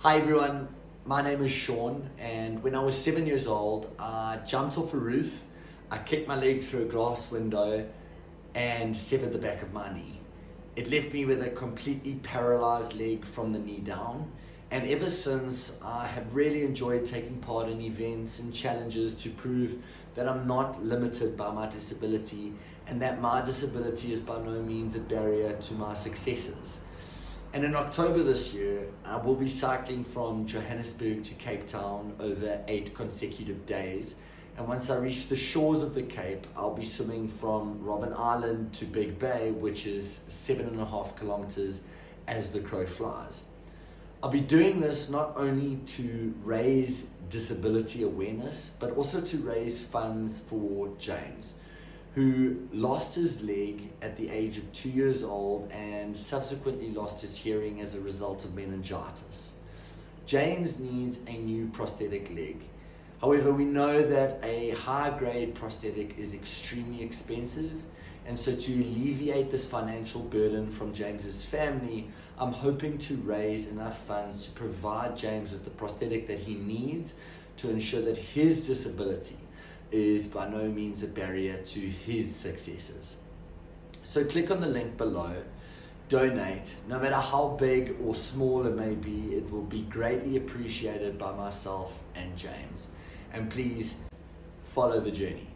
Hi everyone, my name is Sean and when I was seven years old I jumped off a roof, I kicked my leg through a glass window and severed the back of my knee. It left me with a completely paralyzed leg from the knee down and ever since I have really enjoyed taking part in events and challenges to prove that I'm not limited by my disability and that my disability is by no means a barrier to my successes. And in October this year, uh, I will be cycling from Johannesburg to Cape Town over eight consecutive days. And once I reach the shores of the Cape, I'll be swimming from Robben Island to Big Bay, which is seven and a half kilometers as the crow flies. I'll be doing this not only to raise disability awareness, but also to raise funds for James who lost his leg at the age of two years old and subsequently lost his hearing as a result of meningitis. James needs a new prosthetic leg. However, we know that a high grade prosthetic is extremely expensive and so to alleviate this financial burden from James's family, I'm hoping to raise enough funds to provide James with the prosthetic that he needs to ensure that his disability is by no means a barrier to his successes. So click on the link below, donate, no matter how big or small it may be, it will be greatly appreciated by myself and James. And please follow the journey.